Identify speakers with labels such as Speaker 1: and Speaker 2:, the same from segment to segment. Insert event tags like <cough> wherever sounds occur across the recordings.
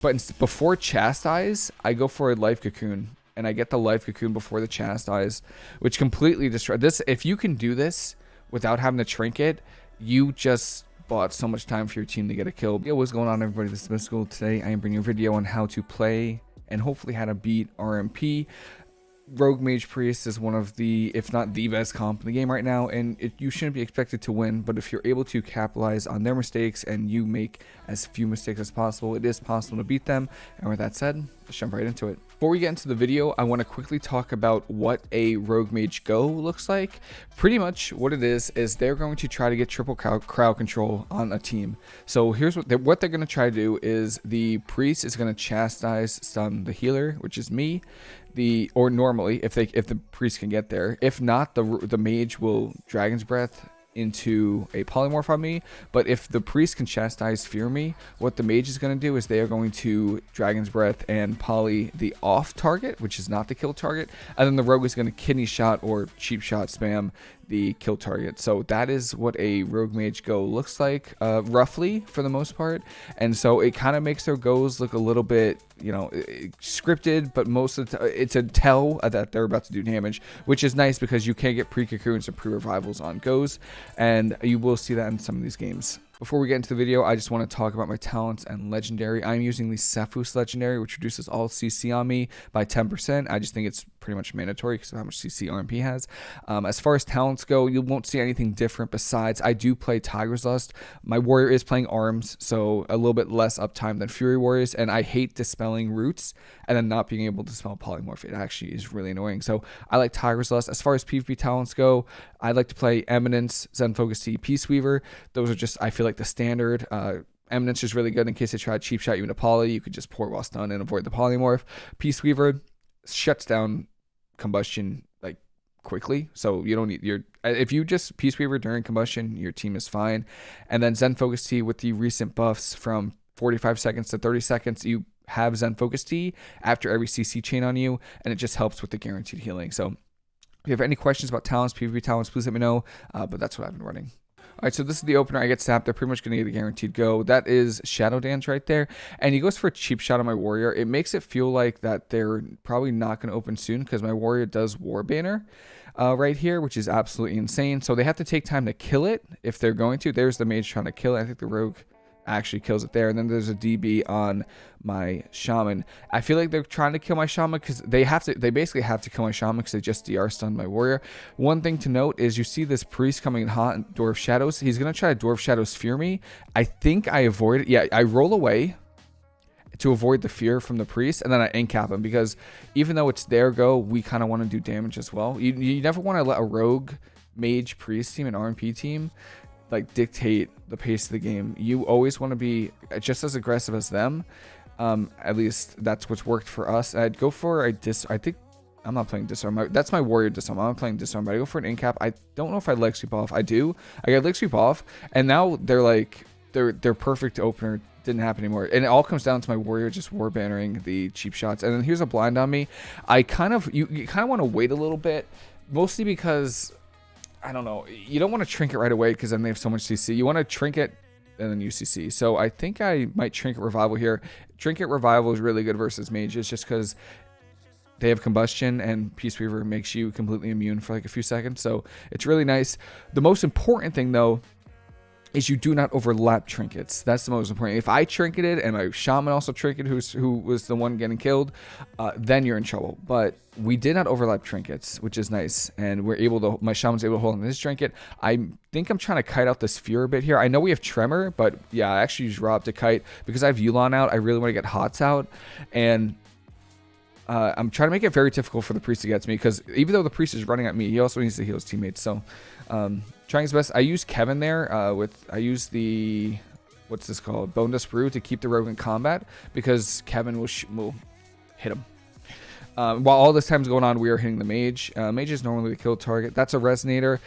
Speaker 1: But before Chastise, I go for a Life Cocoon. And I get the Life Cocoon before the Chastise, which completely destroys this. If you can do this without having to Trinket, you just bought so much time for your team to get a kill. Yo, what's going on everybody? This is Mystical. Today I am bringing a video on how to play and hopefully how to beat RMP. Rogue Mage Priest is one of the, if not the best comp in the game right now, and it, you shouldn't be expected to win, but if you're able to capitalize on their mistakes and you make as few mistakes as possible, it is possible to beat them. And with that said, let's jump right into it. Before we get into the video, I want to quickly talk about what a Rogue Mage Go looks like. Pretty much what it is, is they're going to try to get triple crowd control on a team. So here's what they're, what they're going to try to do is the Priest is going to chastise stun the healer, which is me the or normally if they if the priest can get there if not the the mage will dragon's breath into a polymorph on me but if the priest can chastise fear me what the mage is going to do is they are going to dragon's breath and poly the off target which is not the kill target and then the rogue is going to kidney shot or cheap shot spam the kill target. So that is what a Rogue Mage Go looks like, uh, roughly, for the most part. And so it kind of makes their goes look a little bit, you know, scripted, but most of the it's a tell that they're about to do damage, which is nice because you can get pre-cocoons and pre-revivals on goes, and you will see that in some of these games. Before we get into the video, I just want to talk about my talents and legendary. I'm using the Sephuz legendary, which reduces all CC on me by 10%. I just think it's pretty much mandatory because of how much CC RMP has. Um, as far as talents go, you won't see anything different besides I do play Tiger's Lust. My warrior is playing arms, so a little bit less uptime than Fury Warriors, and I hate dispelling roots and then not being able to spell polymorph. It actually is really annoying. So I like Tiger's Lust. As far as PvP talents go, I like to play Eminence, Zen Focus Tea, Peace Weaver. Those are just, I feel like, the standard. Uh, Eminence is really good in case they try to cheap shot you into poly. You could just port while stunned and avoid the polymorph. Peace Weaver shuts down combustion like quickly. So you don't need your if you just Peace Weaver during combustion, your team is fine. And then Zen Focus Tea with the recent buffs from 45 seconds to 30 seconds, you have Zen Focus Tea after every CC chain on you, and it just helps with the guaranteed healing. So if you have any questions about talents, PvP talents, please let me know. Uh, but that's what I've been running. All right, so this is the opener. I get sapped. They're pretty much going to get a guaranteed go. That is Shadow Dance right there. And he goes for a cheap shot on my warrior. It makes it feel like that they're probably not going to open soon because my warrior does War Banner uh, right here, which is absolutely insane. So they have to take time to kill it if they're going to. There's the mage trying to kill it. I think the rogue actually kills it there. And then there's a DB on my shaman. I feel like they're trying to kill my shaman because they have to. They basically have to kill my shaman because they just DR stunned my warrior. One thing to note is you see this priest coming in hot in Dwarf Shadows. He's gonna try to Dwarf Shadows fear me. I think I avoid it. Yeah, I roll away to avoid the fear from the priest and then I incap him because even though it's their go, we kind of want to do damage as well. You, you never want to let a rogue mage priest team an RMP team like dictate the pace of the game. You always want to be just as aggressive as them. Um, at least that's what's worked for us. I'd go for a dis. I think I'm not playing disarm. That's my warrior disarm. I'm not playing disarm, but I go for an incap. I don't know if I leg sweep off. I do. I got leg sweep off, and now they're like they're they're perfect opener. Didn't happen anymore, and it all comes down to my warrior just war bannering the cheap shots. And then here's a blind on me. I kind of you, you kind of want to wait a little bit, mostly because I don't know. You don't want to trinket right away because then they have so much CC. You want to trinket and then UCC. So I think I might trinket revival here. Trinket revival is really good versus mages just because they have combustion and Peace Weaver makes you completely immune for like a few seconds. So it's really nice. The most important thing though is you do not overlap trinkets. That's the most important. If I trinketed and my shaman also trinketed, who's who was the one getting killed, uh, then you're in trouble. But we did not overlap trinkets, which is nice, and we're able to. My shaman's able to hold on this trinket. I think I'm trying to kite out this fear a bit here. I know we have tremor, but yeah, I actually use Rob to kite because I have Yu'lon out. I really want to get Hots out, and uh, I'm trying to make it very difficult for the priest to get to me because even though the priest is running at me, he also needs to heal his teammates. So, um, trying his best. I use Kevin there uh, with I use the what's this called Bonedust Brew to keep the rogue in combat because Kevin will will hit him. Um, while all this time's going on, we are hitting the mage. Uh, mage is normally the kill target. That's a resonator.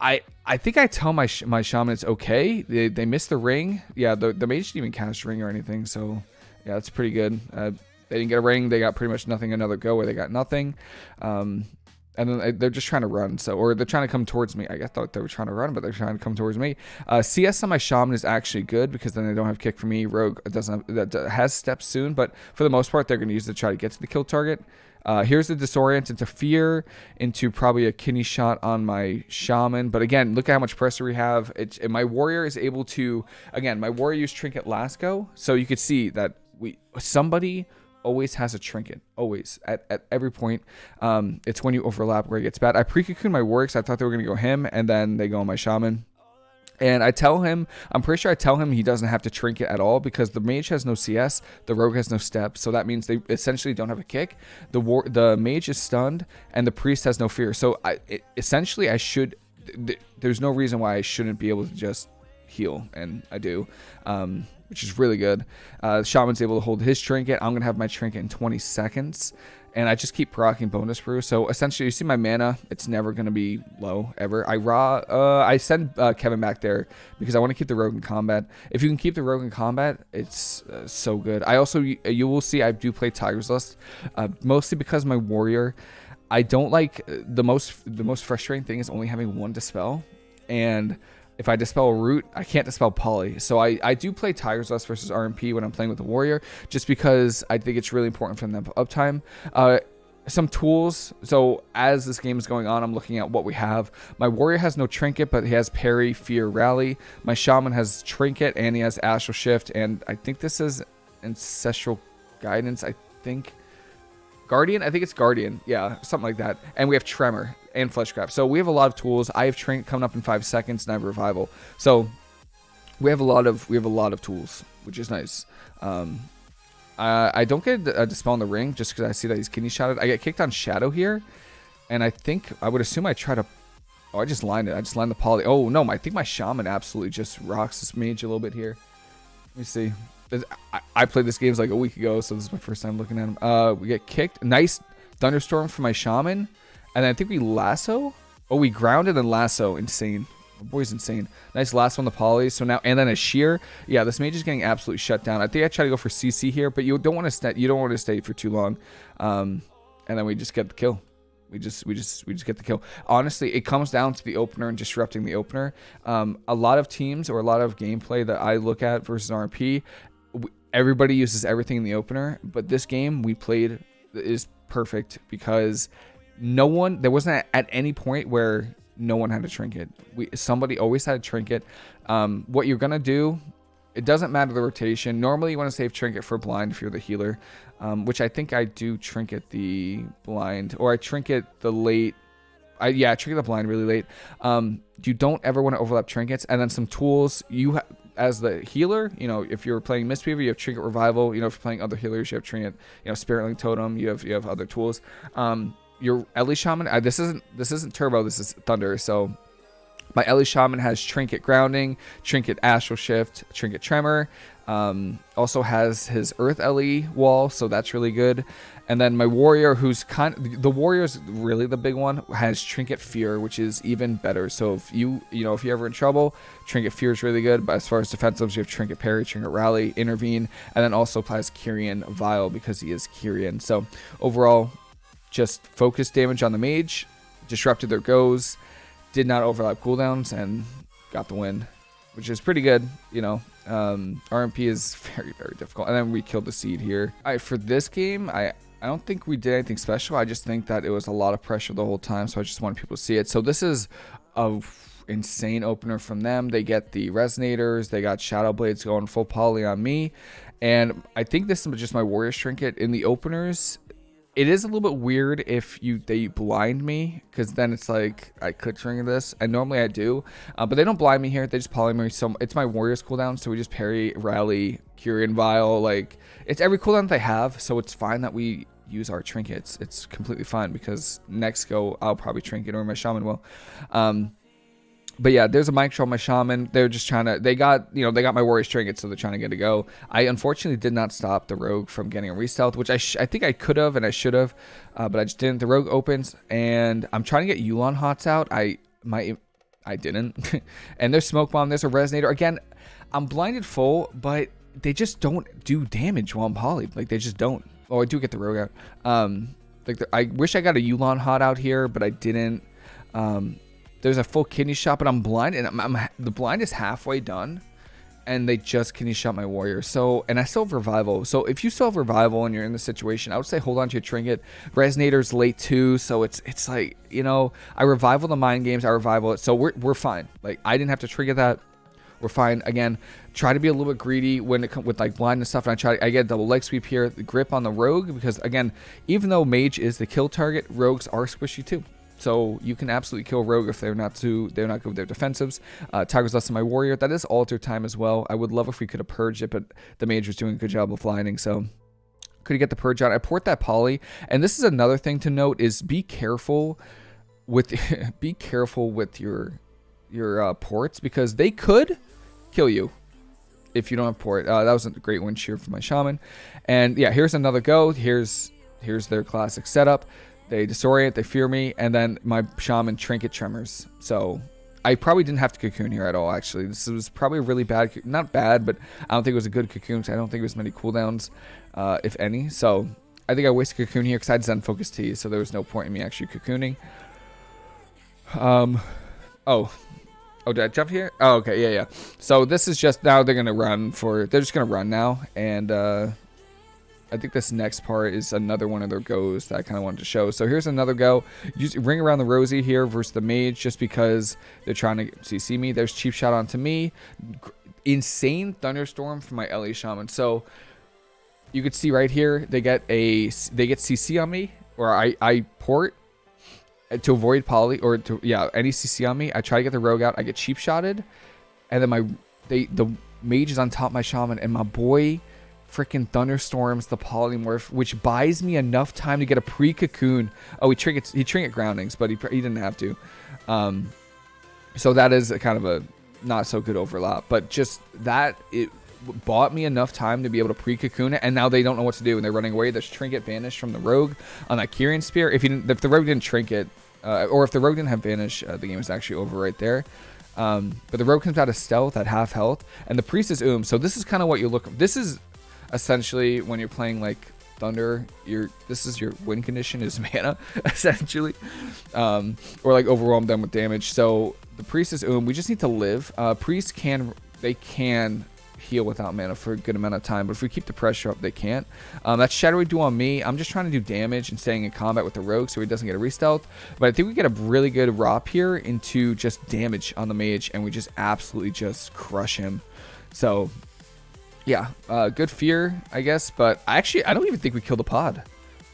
Speaker 1: I I think I tell my sh my shaman it's okay. They, they missed the ring. Yeah, the, the mage didn't even cast ring or anything. So yeah, that's pretty good. Uh, they didn't get a ring. They got pretty much nothing another go where they got nothing. Um, and then they're just trying to run. So, or they're trying to come towards me. I thought they were trying to run, but they're trying to come towards me. Uh, CS on my shaman is actually good because then they don't have kick for me. Rogue doesn't have, that has steps soon, but for the most part, they're going to use it to try to get to the kill target. Uh, here's the disorient into fear, into probably a kidney shot on my shaman. But again, look at how much pressure we have. It, my warrior is able to, again, my warrior used trinket last go. So you could see that we somebody always has a trinket, always at, at every point. Um, it's when you overlap where it gets bad. I pre-cocoon my warrior I thought they were to go him, and then they go on my shaman. And I tell him, I'm pretty sure I tell him he doesn't have to trinket at all because the mage has no CS, the rogue has no steps, so that means they essentially don't have a kick. The war, the mage is stunned, and the priest has no fear. So I it, essentially I should. Th there's no reason why I shouldn't be able to just heal, and I do, um, which is really good. Uh, Shaman's able to hold his trinket. I'm gonna have my trinket in 20 seconds and I just keep proccing Bonedust Brew. So essentially, you see my mana, it's never going to be low ever. I raw, uh, I send uh, Kevin back there because I want to keep the rogue in combat. If you can keep the rogue in combat, it's uh, so good. I also, you will see I do play Tiger's Lust, uh, mostly because my warrior, I don't like, uh, the most, the most frustrating thing is only having one dispel. And if I dispel root, I can't dispel poly. So I, I do play Tiger's Lust versus RMP when I'm playing with the Warrior, just because I think it's really important for them uptime. Uh, some tools. So as this game is going on, I'm looking at what we have. My warrior has no trinket, but he has parry, fear, rally. My shaman has trinket and he has astral shift. And I think this is ancestral guidance. I think guardian. I think it's guardian. Yeah, something like that. And we have tremor and fleshcraft. So we have a lot of tools. I have train coming up in five seconds and I have revival. So we have a lot of we have a lot of tools, which is nice. Um, uh, I don't get a dispel in the ring just because I see that he's kidney shotted. I get kicked on shadow here, and I think I would assume I try to. Oh, I just lined it. I just lined the poly. Oh no, I think my shaman absolutely just rocks this mage a little bit here. Let me see. I, played this game like a week ago, so this is my first time looking at him. Uh, we get kicked. Nice thunderstorm for my shaman. And I think we lasso. Oh, we grounded and lasso. Insane. My boy's insane. Nice lasso on the poly. So now, and then a shear. Yeah, this mage is getting absolutely shut down. I think I try to go for CC here, but you don't want to stay. You don't want to stay for too long. Um, and then we just get the kill. We just, we just, we just get the kill. Honestly, it comes down to the opener and disrupting the opener. Um, a lot of teams or a lot of gameplay that I look at versus RMP, everybody uses everything in the opener, but this game we played is perfect because no one there wasn't at any point where no one had a trinket we somebody always had a trinket um, what you're gonna do it doesn't matter the rotation normally you want to save trinket for blind if you're the healer um, which i think i do trinket the blind or i trinket the late I, yeah, trinket the blind really late. Um, you don't ever want to overlap trinkets, and then some tools. You as the healer, you know, if you're playing Mistweaver, you have Trinket Revival. You know, if you're playing other healers, you have Trinket, you know, Spirit Link Totem. You have you have other tools. Um, your Ele Shaman. Uh, this isn't this isn't Turbo. This is Thunder. So my Ele Shaman has Trinket Grounding, Trinket Astral Shift, Trinket Tremor. Um, also has his Earth Ele wall, so that's really good. And then my warrior, who's kind of, the warrior's really the big one, has Trinket Fear, which is even better. So if you, you know, if you're ever in trouble, Trinket Fear is really good. But as far as defensives, you have Trinket Parry, Trinket Rally, Intervene, and then also applies Kyrian Vile because he is Kyrian. So overall, just focused damage on the mage, disrupted their goes, did not overlap cooldowns, and got the win, which is pretty good. You know, um, RMP is <laughs> very, very difficult. And then we killed the seed here. All right, for this game, I I don't think we did anything special. I just think that it was a lot of pressure the whole time, so I just wanted people to see it. So this is a insane opener from them. They get the resonators, they got shadow blades going full poly on me, and I think this is just my warrior trinket in the openers. It is a little bit weird if you they blind me because then it's like I could trigger this and normally I do, uh, but they don't blind me here. They just poly me. So it's my warriors cooldown, so we just parry, rally, Kyrian Vile. Like it's every cooldown that they have, so it's fine that we use our trinkets. It's completely fine because next go I'll probably trinket or my shaman will. Um, but yeah, there's a show on my shaman. They're just trying to. They got you know they got my warriors trinket, so they're trying to get a go. I unfortunately did not stop the rogue from getting a restealth, which I I think I could have and I should have, uh, but I just didn't. The rogue opens, and I'm trying to get Yu'lon hots out. I my I didn't, <laughs> and there's smoke bomb. There's a resonator again. I'm blinded full, but they just don't do damage while I'm poly. Like they just don't. Oh, I do get the rogue out. Um, Like the, I wish I got a Yu'lon hot out here, but I didn't. Um, there's a full kidney shot, but I'm blind, and I'm, I'm, the blind is halfway done, and they just kidney shot my warrior. So, and I still have revival. So if you still have revival and you're in the situation, I would say hold on to your trinket. Resonator's late too, so it's it's like you know I revival the mind games, I revival it, so we're we're fine. Like I didn't have to trigger that. We're fine. Again, try to be a little bit greedy when it comes with like blind and stuff. And I try, I get double leg sweep here, the grip on the rogue because again, even though mage is the kill target, rogues are squishy too. So you can absolutely kill rogue if they're not too they're not good with their defensives. Uh, Tiger's Lust than my warrior. That is alter time as well. I would love if we could have purged it, but the mage was doing a good job of lining. So could get the purge out. I port that poly, and this is another thing to note: is be careful with <laughs> be careful with your your uh, ports because they could kill you if you don't have port. Uh, that was a great wind shear for my shaman. And yeah, here's another go. Here's here's their classic setup. They disorient, they fear me, and then my shaman trinket tremors. So I probably didn't have to cocoon here at all, actually. This was probably a really bad, not bad, but I don't think it was a good cocoon I don't think it was many cooldowns, uh, if any. So I think I wasted cocoon here because I had Zen Focus Tea, so there was no point in me actually cocooning. Um, oh, oh, did I jump here? Oh, okay, yeah, yeah. So this is just, now they're going to run for, they're just going to run now, and, uh, I think this next part is another one of their goes that I kind of wanted to show. So here's another go. Use ring around the Rosie here versus the mage just because they're trying to CC me. There's cheap shot onto me. Insane thunderstorm from my Ele shaman. So you could see right here they get a they get CC on me or I I port uh, to avoid poly or to yeah any CC on me. I try to get the rogue out. I get cheap shotted, and then my they the mage is on top of my shaman and my boy freaking thunderstorms the polymorph, which buys me enough time to get a pre-cocoon. Oh, he trinket he trinket groundings, but he he didn't have to. Um, so that is a kind of a not so good overlap, but just that it bought me enough time to be able to pre-cocoon it, and now they don't know what to do, and they're running away. There's trinket vanished from the rogue on that Kyrian spear. If he didn't, if the rogue didn't trinket, uh, or if the rogue didn't have vanish, uh, the game is actually over right there. Um, but the rogue comes out of stealth at half health, and the priest is oom. So this is kind of what you look. This is essentially when you're playing like thunder your this is your win condition is <laughs> mana essentially um, or like overwhelm them with damage. So the priest is um we just need to live. Uh priest can they can heal without mana for a good amount of time but if we keep the pressure up they can't. Um, that's shadowy duel on me. I'm just trying to do damage and staying in combat with the rogue so he doesn't get a restealth but i think we get a really good rop here into just damage on the mage and we just absolutely just crush him. So yeah, uh, good fear, I guess. But I actually, I don't even think we kill the pod.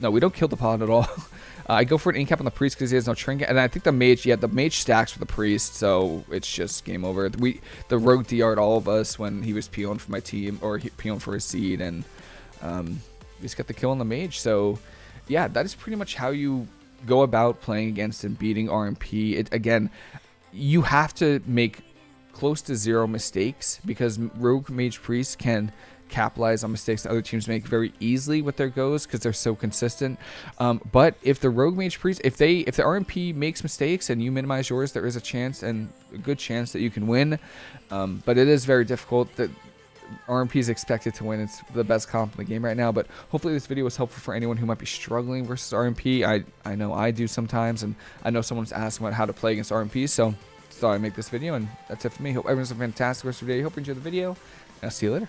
Speaker 1: No, we don't kill the pod at all. <laughs> uh, I go for an incap on the priest because he has no trinket, and I think the mage, yeah, the mage stacks with the priest, so it's just game over. We the rogue DR'd all of us when he was peeling for my team or he peeling for his seed, and um, we just got the kill on the mage. So yeah, that is pretty much how you go about playing against and beating RMP. It again, you have to make close to zero mistakes because Rogue Mage Priest can capitalize on mistakes that other teams make very easily with their goes because they're so consistent. Um, but if the Rogue Mage Priest, if they, if the RMP makes mistakes and you minimize yours, there is a chance and a good chance that you can win. Um, but it is very difficult. That RMP is expected to win. It's the best comp in the game right now. But hopefully this video was helpful for anyone who might be struggling versus RMP. I I know I do sometimes, and I know someone's asking about how to play against RMP. So thought I'd make this video, and that's it for me. Hope everyone's a fantastic rest of the day. Hope you enjoyed the video, and I'll see you later.